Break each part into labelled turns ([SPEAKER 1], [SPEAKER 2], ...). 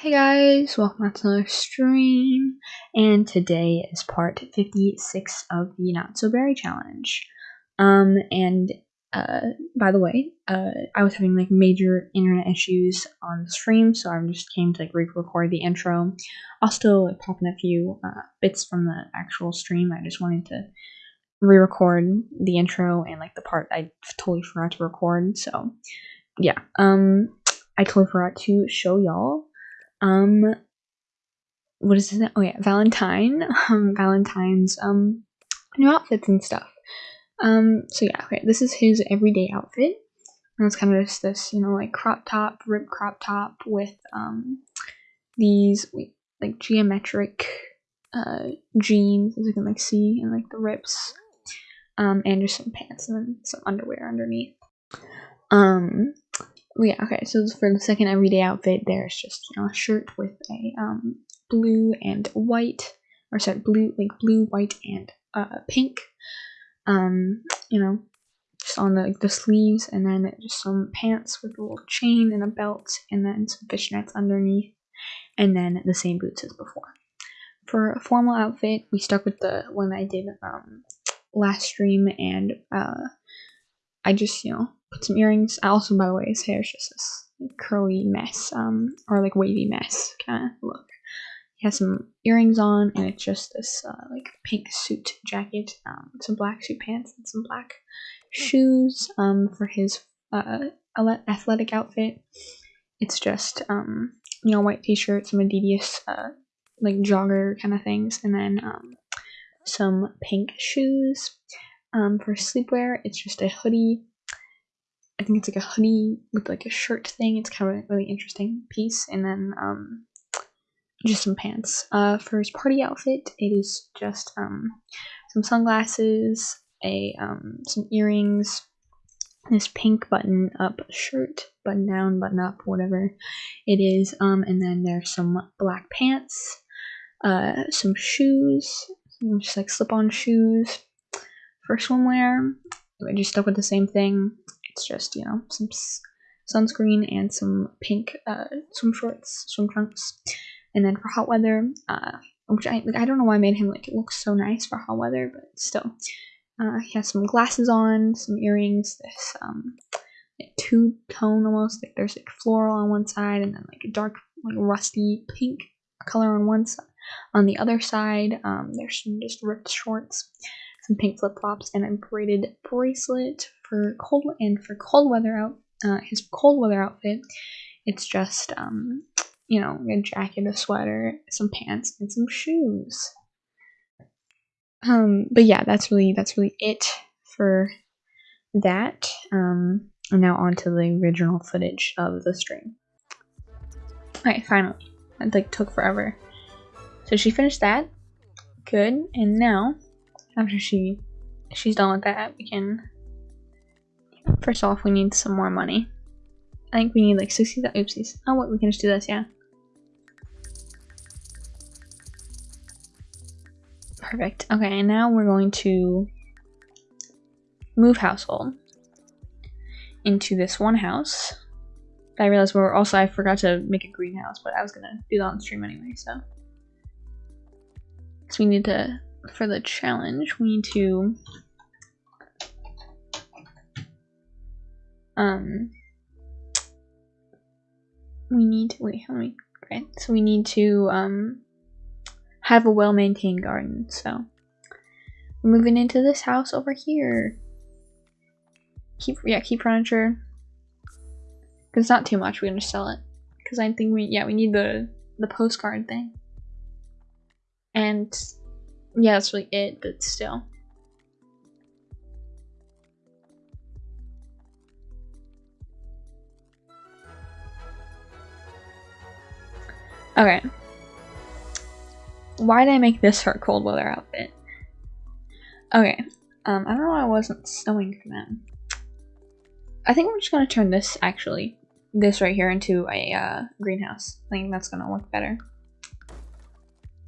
[SPEAKER 1] Hey guys, welcome back to another stream, and today is part 56 of the Not So Berry Challenge. Um, and, uh, by the way, uh, I was having, like, major internet issues on the stream, so I just came to, like, re-record the intro. I'll still, like, pop in a few, uh, bits from the actual stream, I just wanted to re-record the intro and, like, the part I totally forgot to record, so, yeah, um, I totally forgot to show y'all um what is it oh yeah valentine. Um valentine's um new outfits and stuff. Um so yeah okay this is his everyday outfit. And it's kind of just this you know like crop top rib crop top with um these like geometric uh jeans as you can like see and like the rips. Um and just some pants and then some underwear underneath. Um yeah, okay, so for the second everyday outfit, there's just, you know, a shirt with a um, blue and white, or sorry, blue, like blue, white, and uh, pink, um, you know, just on the, like, the sleeves, and then just some pants with a little chain and a belt, and then some fishnets underneath, and then the same boots as before. For a formal outfit, we stuck with the one I did um, last stream, and uh, I just, you know, put some earrings. Also, by the way, his hair is just this curly mess, um, or like wavy mess kind of look. He has some earrings on, and it's just this uh, like pink suit jacket, um, some black suit pants, and some black shoes. Um, for his uh athletic outfit, it's just um, you know, white t-shirt, some Adidas uh like jogger kind of things, and then um, some pink shoes. Um, for sleepwear, it's just a hoodie I think it's like a hoodie with like a shirt thing. It's kind of a really interesting piece. And then um, just some pants. Uh, for his party outfit, it is just um, some sunglasses, a um, some earrings, this pink button up shirt, button down, button up, whatever it is. Um, and then there's some black pants, uh, some shoes, just like slip on shoes. For swimwear, I just stuck with the same thing. It's just, you know, some sunscreen and some pink uh, swim shorts, swim trunks. And then for hot weather, uh, which I like, I don't know why I made him like it looks so nice for hot weather, but still, uh, he has some glasses on, some earrings, this um, two tone almost. Like there's like floral on one side, and then like a dark, like rusty pink color on one side. On the other side, um, there's some just ripped shorts, some pink flip flops, and a braided bracelet for cold and for cold weather out uh, his cold weather outfit it's just um you know a jacket a sweater some pants and some shoes. Um but yeah that's really that's really it for that. Um and now on to the original footage of the stream. Alright finally. It like took forever. So she finished that. Good. And now after she she's done with that we can First off, we need some more money. I think we need like 60, oopsies. Oh wait, we can just do this, yeah. Perfect. Okay, and now we're going to move household into this one house. I realized we are also, I forgot to make a greenhouse, but I was gonna do that on stream anyway, so. So we need to, for the challenge, we need to um we need wait how many okay so we need to um have a well-maintained garden so. We're moving into this house over here. Keep yeah keep furniture. Because it's not too much we're gonna sell it. Because i think we yeah we need the the postcard thing. And yeah that's really it but still Okay. Why did I make this her cold weather outfit? Okay. Um, I don't know why I wasn't sewing for them. I think we're just gonna turn this, actually, this right here into a uh, greenhouse. I think that's gonna work better.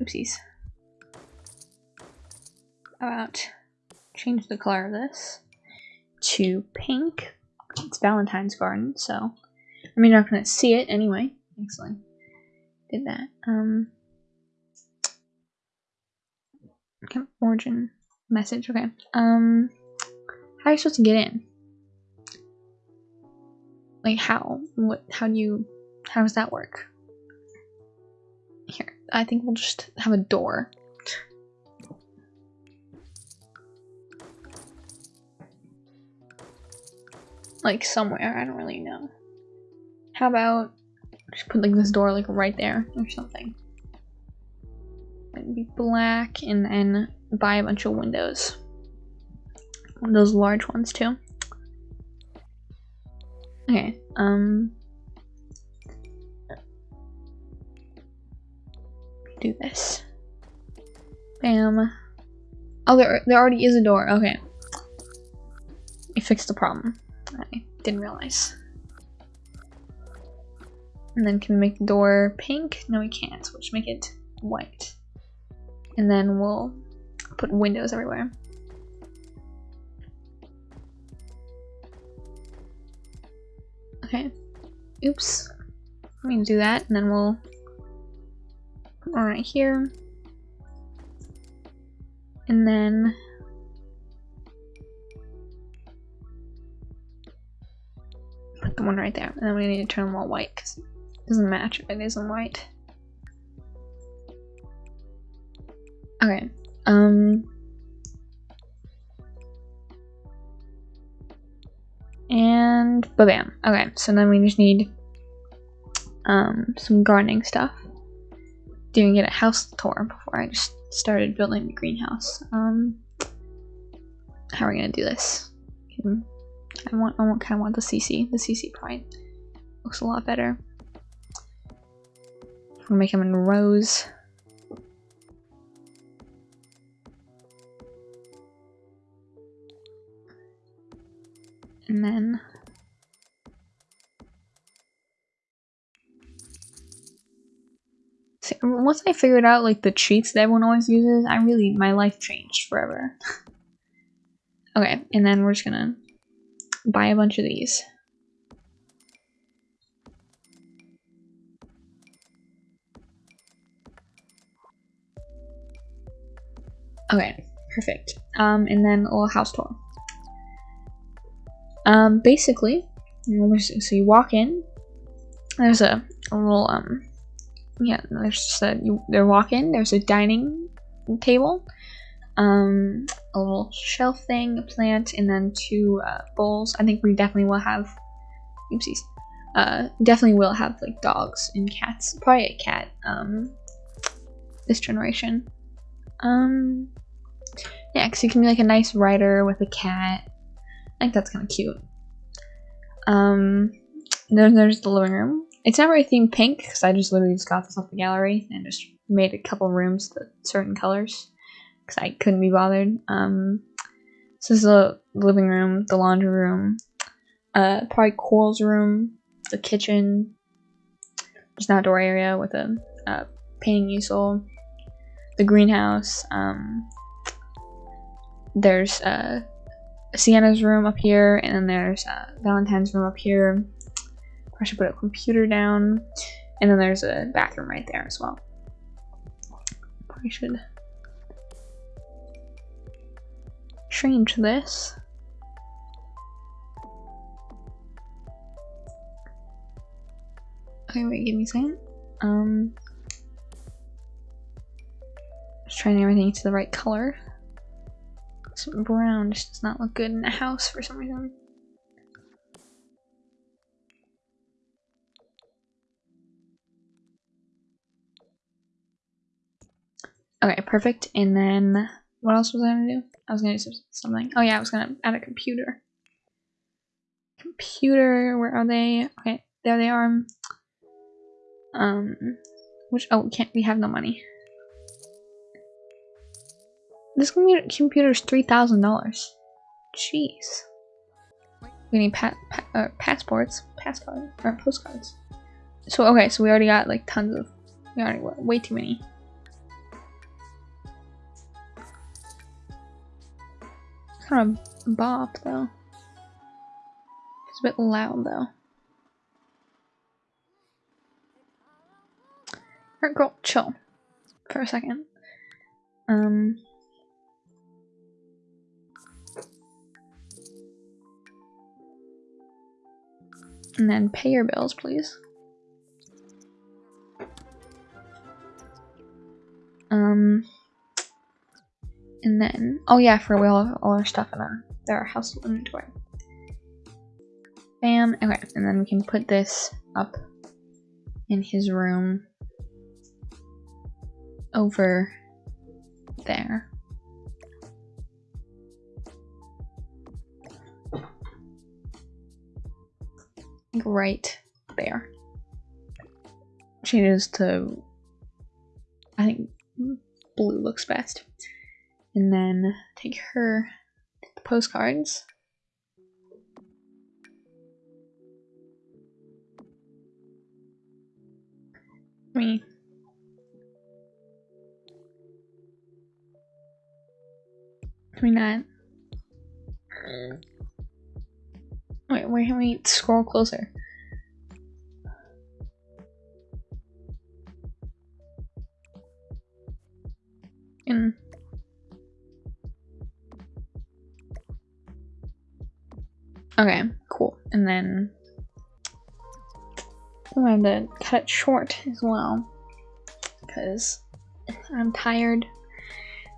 [SPEAKER 1] Oopsies. About change the color of this to pink. It's Valentine's garden, so I mean, you're not gonna see it anyway. Excellent did that. Um, okay, origin message. Okay. Um, how are you supposed to get in? Like how? What? How do you? How does that work? Here, I think we'll just have a door. Like somewhere, I don't really know. How about just put like this door like right there or something. It'd be black and then buy a bunch of windows. Those large ones too. Okay, um do this. Bam. Oh, there, there already is a door. Okay. We fixed the problem. I didn't realize. And then can make the door pink? No, we can't. So we'll make it white. And then we'll put windows everywhere. Okay. Oops. Let me do that, and then we'll one right here. And then put the one right there. And then we need to turn them all white because doesn't match it isn't white. Okay. Um And ba-bam. Okay, so then we just need um, some gardening stuff. Didn't get a house tour before I just started building the greenhouse. Um, how are we gonna do this? I want, I want, kind of want the CC. The CC probably looks a lot better. We'll make them in rows. And then once I figured out like the cheats that everyone always uses, I really my life changed forever. okay, and then we're just gonna buy a bunch of these. Okay, perfect. Um, and then a little house tour. Um, basically, so you walk in. There's a, a little um, yeah. There's just a you. They walk in. There's a dining table, um, a little shelf thing, a plant, and then two uh, bowls. I think we definitely will have. Oopsies. Uh, definitely will have like dogs and cats. Probably a cat. Um, this generation. Um, yeah, because you can be like a nice writer with a cat I think that's kind of cute. Um, then there's the living room. It's not really themed pink because I just literally just got this off the gallery and just made a couple rooms with certain colors because I couldn't be bothered. Um, so this is the living room, the laundry room, uh, probably Coral's room, the kitchen, just an outdoor area with a, a painting easel, the greenhouse. Um, there's uh, Sienna's room up here, and then there's uh, Valentine's room up here. I should put a computer down, and then there's a bathroom right there as well. Probably should change this. Okay, wait, give me a second. Um, just trying everything to the right color brown just does not look good in a house for some reason. Okay, perfect. And then what else was I gonna do? I was gonna do something. Oh yeah, I was gonna add a computer. Computer, where are they? Okay, there they are. Um, which, oh, we can't, we have no money. This computer is three thousand dollars. Jeez. We need pa pa uh, passports, passport or postcards. So okay, so we already got like tons of. We already got way too many. Kind of bop though. It's a bit loud though. Alright, girl, chill for a second. Um. And then pay your bills, please. Um. And then, oh yeah, for we all have all our stuff in our, our household inventory. Bam. Okay, and then we can put this up in his room over there. Right there. Changes to, I think blue looks best. And then take her the postcards. Me. Can we not? Wait, wait, can we scroll closer? In Okay, cool. And then I'm going to cut it short as well because I'm tired.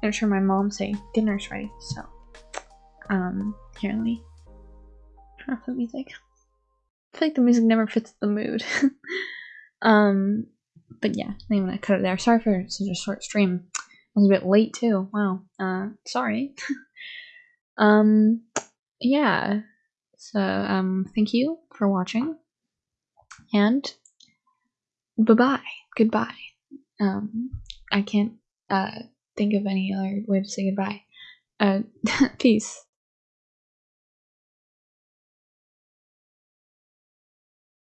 [SPEAKER 1] I'm sure my mom say dinner's ready, so um here let me off the music. I feel like the music never fits the mood. um but yeah, I'm gonna cut it there. Sorry for such a short stream. I was a bit late too. Wow. Uh sorry. um yeah. So um thank you for watching. And bye bye. Goodbye. Um I can't uh think of any other way to say goodbye. Uh, peace.